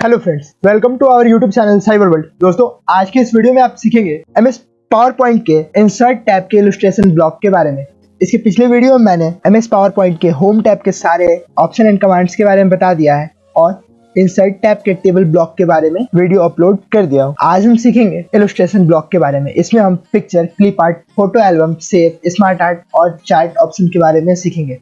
Hello friends welcome to our YouTube channel cyber world दोस्तों, आज के इस वीडियो में आप सीखेंगे एम एस पावर पॉइंट के इंसर्ट टैब के इलस्ट्रेशन ब्लॉक के बारे में। इसके पिछले वीडियो में मैंने एम एस पावर पॉइंट के होम टैब के सारे ऑप्शन एंड कमांड्स के बारे में बता दिया है और इंसर्ट टैब के टेबल ब्लॉक के बारे में वीडियो अपलोड कर दिया हूँ। आज हम सीखेंगे इलस्ट्रेशन ब्लॉक के बारे में। इसमें हम picture clip art photo album save smart art और चार्ट ऑप्शन के बारे में सीखेंगे।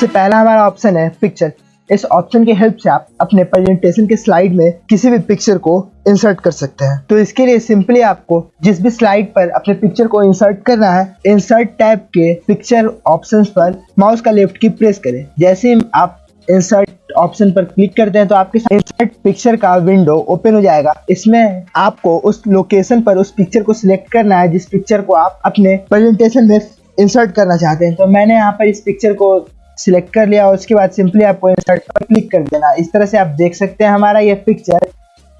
सबसे पहला हमारा ऑप्शन है पिक्चर इस ऑप्शन की हेल्प से आप अपने प्रेजेंटेशन के स्लाइड में किसी भी पिक्चर को इंसर्ट कर सकते हैं. तो इसके लिए सिंपली आपको जिस भी स्लाइड पर अपने पिक्चर को इंसर्ट करना है इंसर्ट टैब के पिक्चर ऑप्शंस पर माउस का लेफ़्ट की प्रेस करें. जैसे ही आप इंसर्ट ऑप्शन पर क्लिक करते हैं तो आपके इंसर्ट पिक्चर का विंडो ओपन हो जाएगा. इसमें आपको उस लोकेशन पर उस पिक्चर को सिलेक्ट करना है जिस पिक्चर को आप अपने प्रेजेंटेशन में इंसर्ट करना चाहते हैं. तो मैंने यहाँ पर इस पिक्चर को सिलेक्ट कर लिया और उसके बाद सिंपली आपको इंसर्ट पर क्लिक कर देना। इस तरह से आप देख सकते हैं हमारा ये पिक्चर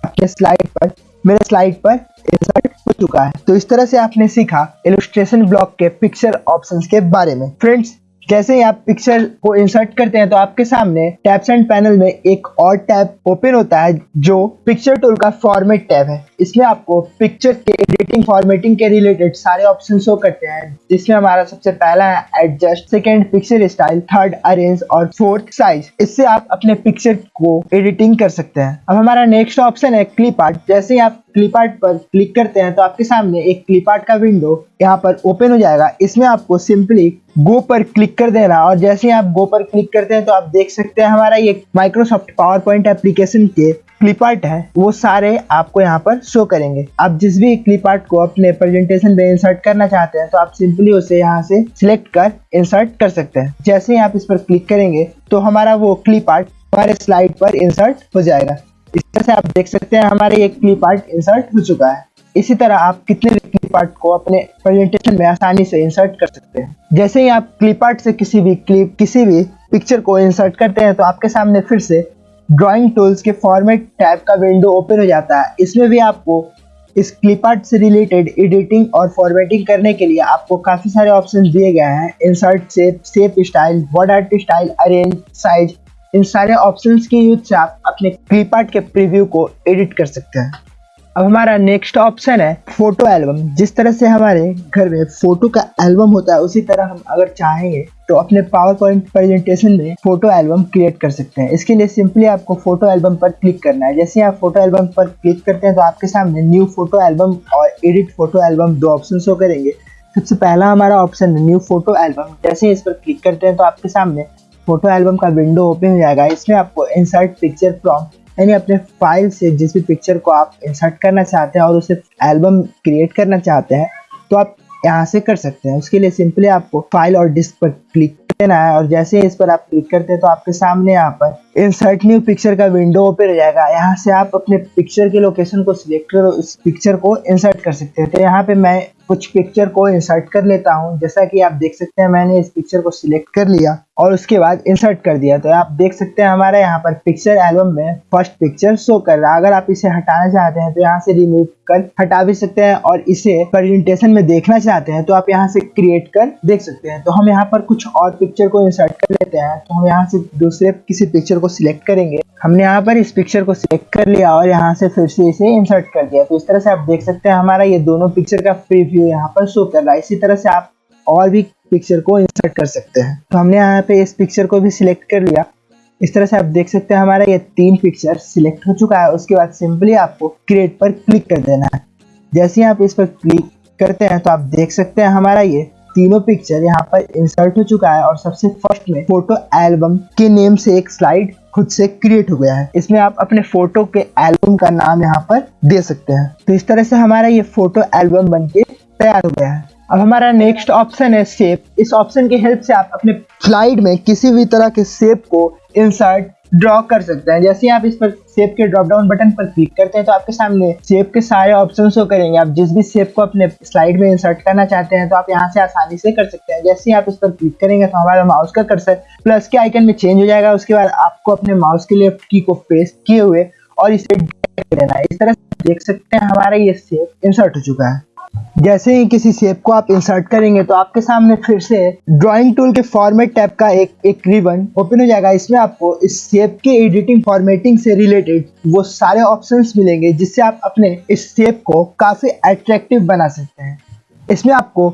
आपके स्लाइड पर, मेरे स्लाइड पर इंसर्ट हो चुका है। तो इस तरह से आपने सीखा इलस्ट्रेशन ब्लॉक के पिक्चर ऑप्शंस के बारे में। फ्रेंड्स जैसे ही आप पिक्चर को इंसर्ट करते हैं तो आपके सामने टैब्स एंड पैनल में एक और टैब ओपन होता है, जो पिक्चर टूल का फॉर्मेट टैब है। इसमें आपको पिक्चर के एडिटिंग फॉर्मेटिंग के रिलेटेड सारे ऑप्शन शो करते हैं। जिसमें हमारा सबसे पहला है adjust second picture style third arrange और फोर्थ साइज़ इससे आप अपने पिक्चर को एडिटिंग कर सकते हैं। अब हमारा नेक्स्ट ऑप्शन है क्लिप आर्ट जैसे ही आप क्लिप आर्ट पर क्लिक करते हैं तो आपके सामने एक क्लिप आर्ट का विंडो यहाँ पर ओपन हो जाएगा। इसमें आपको सिंपली गो पर क्लिक कर देना और जैसे ही आप गो पर क्लिक करते हैं तो आप देख सकते हैं हमारा ये माइक्रोसॉफ्ट पावर पॉइंट एप्लीकेशन के क्लिप आर्ट है। वो सारे आपको यहाँ पर शो करेंगे। आप जिस भी क्लिप आर्ट को अपने प्रेजेंटेशन में इंसर्ट करना चाहते हैं तो आप सिंपली उसे यहाँ से सिलेक्ट कर इंसर्ट कर सकते हैं। जैसे ही आप इस पर क्लिक करेंगे तो हमारा वो क्लिप आर्ट हमारे स्लाइड पर इंसर्ट हो जाएगा। इस तरह से आप देख सकते हैं, हमारे ये क्लिप आर्ट इंसर्ट हो चुका है। इसी तरह आप कितने भी क्लिप आर्ट को अपने प्रेजेंटेशन में आसानी से इंसर्ट कर सकते हैं। जैसे ही आप क्लिप आर्ट से किसी भी क्लिप किसी भी पिक्चर को इंसर्ट करते हैं तो आपके सामने फिर से ड्राइंग टूल्स के फॉर्मेट टैब का विंडो ओपन हो जाता है। इसमें भी आपको इस क्लिप आर्ट से रिलेटेड एडिटिंग और फॉर्मेटिंग करने के लिए आपको काफ़ी सारे ऑप्शन दिए गए हैं। Insert shape shape style word art style arrange size इन सारे ऑप्शंस के यूज़ से आप अपने क्लिप के प्रीव्यू को एडिट कर सकते हैं। अब हमारा नेक्स्ट ऑप्शन है फ़ोटो एल्बम जिस तरह से हमारे घर में फ़ोटो का एल्बम होता है, उसी तरह हम अगर चाहेंगे तो अपने पावर पॉइंट प्रेजेंटेशन में फ़ोटो एल्बम क्रिएट कर सकते हैं। इसके लिए सिंपली आपको फ़ोटो एल्बम पर क्लिक करना है। जैसे आप फ़ोटो एल्बम पर क्लिक करते हैं तो आपके सामने न्यू फ़ोटो एल्बम और एडिट फ़ोटो एल्बम दो ऑप्शन शो करेंगे। सबसे पहला हमारा ऑप्शन है न्यू फ़ोटो एल्बम जैसे इस पर क्लिक करते हैं तो आपके सामने फ़ोटो एल्बम का विंडो ओपन हो जाएगा। इसमें आपको इंसर्ट पिक्चर फ्रॉम यानी अपने फ़ाइल से जिस भी पिक्चर को आप इंसर्ट करना चाहते हैं और उसे एल्बम क्रिएट करना चाहते हैं तो आप यहाँ से कर सकते हैं। उसके लिए सिंपली आपको फ़ाइल और डिस्क पर क्लिक करना है और जैसे इस पर आप क्लिक करते हैं तो आपके सामने यहाँ पर इंसर्ट न्यू पिक्चर का विंडो ओपन हो जाएगा। यहाँ से आप अपने पिक्चर के लोकेशन को सिलेक्ट कर। उस पिक्चर को इंसर्ट कर सकते हैं। तो यहाँ पे मैं कुछ पिक्चर को इंसर्ट कर लेता हूँ। जैसा कि आप देख सकते हैं, मैंने इस पिक्चर को सिलेक्ट कर लिया और उसके बाद इंसर्ट कर दिया। तो आप देख सकते हैं, हमारे यहाँ पर पिक्चर एल्बम में फ़र्स्ट पिक्चर शो कर रहा अगर आप इसे हटाना चाहते हैं तो यहाँ से रिमूव कर हटा भी सकते हैं और इसे प्रेजेंटेशन में देखना चाहते हैं तो आप यहाँ से क्रिएट कर देख सकते हैं। तो हम यहाँ पर कुछ और पिक्चर को इंसर्ट कर लेते हैं। तो हम यहाँ से दूसरे किसी पिक्चर को सिलेक्ट करेंगे, हमने यहाँ पर इस पिक्चर को सिलेक्ट कर लिया और यहाँ से फिर से इसे इंसर्ट कर दिया। तो इस तरह से आप देख सकते हैं, हमारा ये दोनों पिक्चर का प्रीव्यू यहाँ पर शो कर रहा है। इसी तरह से आप और भी पिक्चर को इंसर्ट कर सकते हैं। तो हमने यहाँ पे इस पिक्चर को भी सिलेक्ट कर लिया। इस तरह से आप देख सकते हैं, हमारा ये तीन पिक्चर सिलेक्ट हो चुका है। उसके बाद सिंपली आपको क्रिएट पर क्लिक कर देना है। जैसे ही आप इस पर क्लिक करते हैं तो आप देख सकते हैं, हमारा ये तीनों पिक्चर यहाँ पर इंसर्ट हो चुका है और सबसे फ़र्स्ट में फ़ोटो एल्बम के नेम से एक स्लाइड खुद से क्रिएट हो गया है। इसमें आप अपने फ़ोटो के एल्बम का नाम यहाँ पर दे सकते हैं। तो इस तरह से हमारा ये फ़ोटो एल्बम बन के तैयार हो गया है। अब हमारा नेक्स्ट ऑप्शन है शेप इस ऑप्शन की हेल्प से आप अपने स्लाइड में किसी भी तरह के शेप को इंसर्ट ड्रॉ कर सकते हैं। जैसे आप इस पर सेप के ड्रॉप डाउन बटन पर क्लिक करते हैं तो आपके सामने सेप के सारे ऑप्शन शो करेंगे। आप जिस भी शेप को अपने स्लाइड में इंसर्ट करना चाहते हैं तो आप यहाँ से आसानी से कर सकते हैं। जैसे आप इस पर क्लिक करेंगे तो हमारा माउस का कर्सर प्लस के आइकन में चेंज हो जाएगा। उसके बाद आपको अपने माउस के लेफ़्ट की को प्रेस किए हुए और इसे देना है। इस तरह देख सकते हैं, हमारा ये सेप इंसर्ट हो चुका है। जैसे ही किसी शेप को आप इंसर्ट करेंगे तो आपके सामने फिर से ड्राइंग टूल के फॉर्मेट टैब का एक एक रिबन ओपन हो जाएगा। इसमें आपको इस शेप के एडिटिंग फॉर्मेटिंग से रिलेटेड वो सारे ऑप्शंस मिलेंगे, जिससे आप अपने इस शेप को काफ़ी अट्रैक्टिव बना सकते हैं। इसमें आपको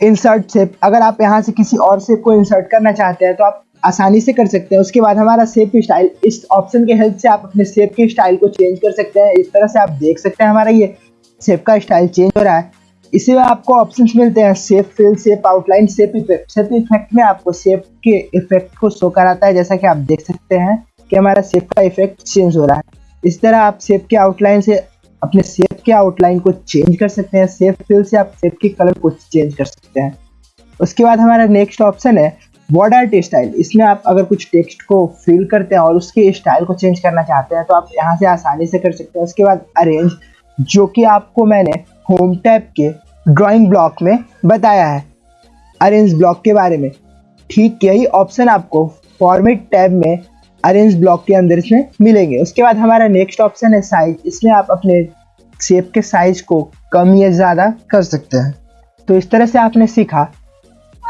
इंसर्ट शेप अगर आप यहाँ से किसी और शेप को इंसर्ट करना चाहते हैं तो आप आसानी से कर सकते हैं। उसके बाद हमारा शेप स्टाइल इस ऑप्शन के हेल्प से आप अपने शेप के स्टाइल को चेंज कर सकते हैं। इस तरह से आप देख सकते हैं हमारा ये शेप का स्टाइल चेंज हो रहा है। इसी में आपको ऑप्शंस मिलते हैं। Shape fill shape outline shape effect shape effect में आपको शेप के इफ़ेक्ट को शो कराता है। जैसा कि आप देख सकते हैं कि हमारा शेप का इफ़ेक्ट चेंज हो रहा है। इस तरह आप शेप के आउटलाइन से अपने शेप के आउटलाइन को चेंज कर सकते हैं। शेप फिल से आप शेप के कलर को चेंज कर सकते हैं। उसके बाद हमारा नेक्स्ट ऑप्शन है वर्ड आर्ट स्टाइल इसमें आप अगर कुछ टेक्स्ट को फिल करते हैं और उसके स्टाइल को चेंज करना चाहते हैं तो आप यहाँ से आसानी से कर सकते हैं। उसके बाद अरेंज जो कि आपको मैंने होम टैब के ड्राइंग ब्लॉक में बताया है। अरेंज ब्लॉक के बारे में। ठीक यही ऑप्शन आपको फॉर्मेट टैब में अरेंज ब्लॉक के अंदर इसमें मिलेंगे। उसके बाद हमारा नेक्स्ट ऑप्शन है साइज़ इसमें आप अपने शेप के साइज़ को कम या ज़्यादा कर सकते हैं। तो इस तरह से आपने सीखा।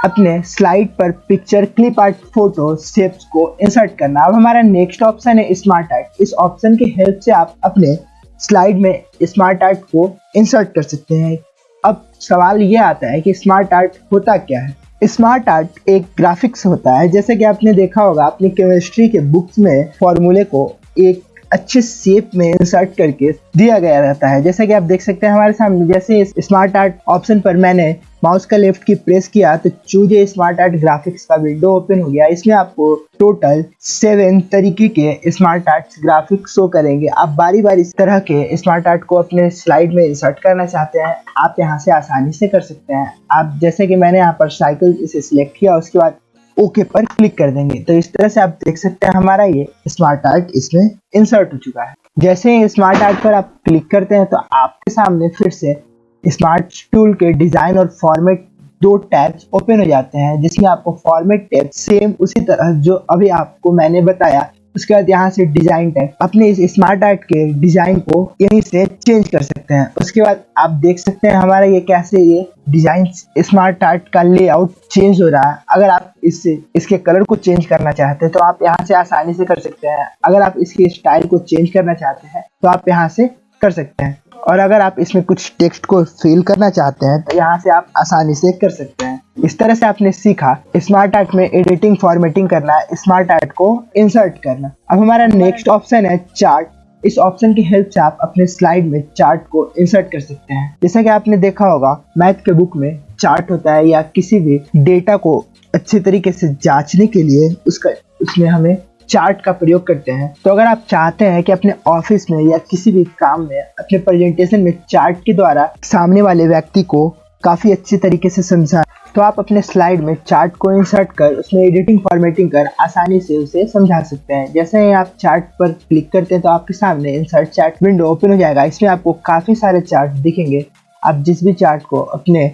अपने स्लाइड पर picture clip art photo shapes को इंसर्ट करना। अब हमारा नेक्स्ट ऑप्शन है स्मार्ट आर्ट इस ऑप्शन की हेल्प से आप अपने स्लाइड में स्मार्ट आर्ट को इंसर्ट कर सकते हैं। अब सवाल ये आता है कि स्मार्ट आर्ट होता क्या है? स्मार्ट आर्ट एक ग्राफिक्स होता है। जैसे कि आपने देखा होगा, अपनी केमिस्ट्री के बुक्स में फॉर्मूले को एक अच्छे शेप में इंसर्ट करके दिया गया रहता है। जैसे कि आप देख सकते हैं हमारे सामने, जैसे स्मार्ट आर्ट ऑप्शन पर मैंने माउस का लेफ़्ट की प्रेस किया तो चूजे स्मार्ट आर्ट ग्राफिक्स का विंडो ओपन हो गया। इसमें आपको टोटल सेवन तरीके के स्मार्ट आर्ट ग्राफिक्स शो करेंगे। आप बारी बारी इस तरह के स्मार्ट आर्ट को अपने स्लाइड में इंसर्ट करना चाहते हैं, आप यहाँ से आसानी से कर सकते हैं। आप जैसे कि मैंने यहाँ पर साइकिल इसे सिलेक्ट किया, उसके बाद ओके पर क्लिक कर देंगे। तो इस तरह से आप देख सकते हैं हमारा ये स्मार्ट आर्ट इसमें इंसर्ट हो चुका है। जैसे ही स्मार्ट आर्ट पर आप क्लिक करते हैं तो आपके सामने फिर से स्मार्ट टूल के डिज़ाइन और फॉर्मेट दो टैब्स ओपन हो जाते हैं, जिसमें आपको फॉर्मेट टैब सेम उसी तरह जो अभी आपको मैंने बताया, उसके बाद यहाँ से डिज़ाइन टैग अपने इस स्मार्ट आर्ट के डिज़ाइन को यहीं से चेंज कर सकते हैं। उसके बाद आप देख सकते हैं हमारा ये कैसे ये डिज़ाइन स्मार्ट आर्ट का लेआउट चेंज हो रहा है। अगर आप इससे इसके कलर को चेंज करना चाहते हैं तो आप यहाँ से आसानी से कर सकते हैं। अगर आप इसके स्टाइल को चेंज करना चाहते हैं तो आप यहाँ से कर सकते हैं। और अगर आप इसमें कुछ टेक्स्ट को फिल करना चाहते हैं तो यहाँ से आप आसानी से कर सकते हैं। इस तरह से आपने सीखा स्मार्ट आर्ट में एडिटिंग फॉर्मेटिंग करना स्मार्ट आर्ट को इंसर्ट करना। अब हमारा नेक्स्ट ऑप्शन है चार्ट इस ऑप्शन की हेल्प से आप अपने स्लाइड में चार्ट को इंसर्ट कर सकते हैं। जैसा कि आपने देखा होगा मैथ के बुक में चार्ट होता है या किसी भी डेटा को अच्छे तरीके से जांचने के लिए उसका, उसमें हमें चार्ट का प्रयोग करते हैं। तो अगर आप चाहते हैं कि अपने ऑफ़िस में या किसी भी काम में अपने प्रेजेंटेशन में चार्ट के द्वारा सामने वाले व्यक्ति को काफ़ी अच्छी तरीके से समझा तो आप अपने स्लाइड में चार्ट को इंसर्ट कर, उसमें एडिटिंग फॉर्मेटिंग कर आसानी से उसे समझा सकते हैं। जैसे ही आप चार्ट पर क्लिक करते हैं तो आपके सामने इंसर्ट चार्ट विंडो ओपन हो जाएगा। इसमें आपको काफ़ी सारे चार्ट दिखेंगे। आप जिस भी चार्ट को अपने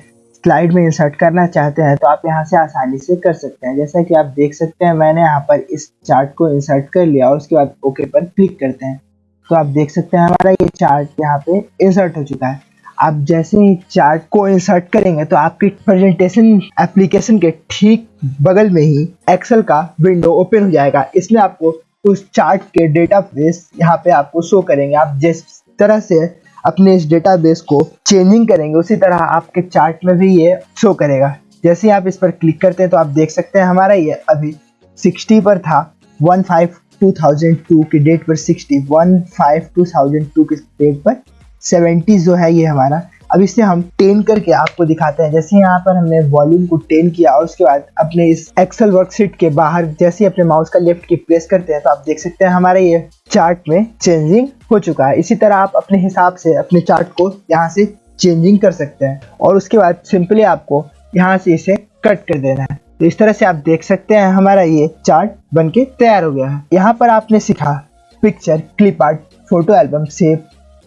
स्लाइड में इंसर्ट करना चाहते हैं तो आप यहाँ से आसानी से कर सकते हैं। जैसा कि आप देख सकते हैं, मैंने यहाँ पर इस चार्ट को इंसर्ट कर लिया और उसके बाद ओके पर क्लिक करते हैं। तो आप देख सकते हैं हमारा ये चार्ट यहाँ पे इंसर्ट हो चुका है। आप जैसे ही चार्ट को इंसर्ट करेंगे तो आपकी प्रेजेंटेशन एप्लीकेशन के ठीक बगल में ही एक्सेल का विंडो ओपन हो जाएगा। इसमें आपको उस चार्ट के डेटा बेस यहाँ पे आपको शो करेंगे। आप जिस तरह से अपने इस डेटाबेस को चेंजिंग करेंगे, उसी तरह आपके चार्ट में भी ये शो करेगा। जैसे ही आप इस पर क्लिक करते हैं तो आप देख सकते हैं हमारा ये अभी 60 पर था 15 2002 के डेट पर 60 15 2002 की डेट पर 70 जो है ये हमारा अब इसे हम टेन करके आपको दिखाते हैं। जैसे यहाँ पर हमने वॉल्यूम को टेन किया और उसके बाद अपने इस एक्सेल वर्कशीट के बाहर जैसे अपने माउस का लेफ़्ट की प्रेस करते हैं तो आप देख सकते हैं हमारे ये चार्ट में चेंजिंग हो चुका है। इसी तरह आप अपने हिसाब से अपने चार्ट को यहाँ से चेंजिंग कर सकते हैं और उसके बाद सिंपली आपको यहाँ से इसे कट कर देना है। तो इस तरह से आप देख सकते हैं हमारा ये चार्ट बन के तैयार हो गया है। यहाँ पर आपने सीखा picture clip art photo album save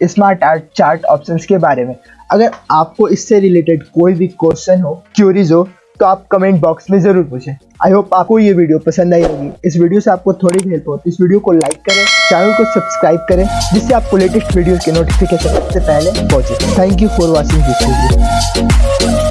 smart art chart option के बारे में। अगर आपको इससे रिलेटेड कोई भी क्वेश्चन हो क्यूरीज हो तो आप कमेंट बॉक्स में ज़रूर पूछें। आई होप आपको ये वीडियो पसंद आई होगी। इस वीडियो से आपको थोड़ी हेल्प हो तो इस वीडियो को लाइक करें चैनल को सब्सक्राइब करें, जिससे आपको लेटेस्ट वीडियो के नोटिफिकेशन सबसे पहले पहुँचे। Thank you for watching this video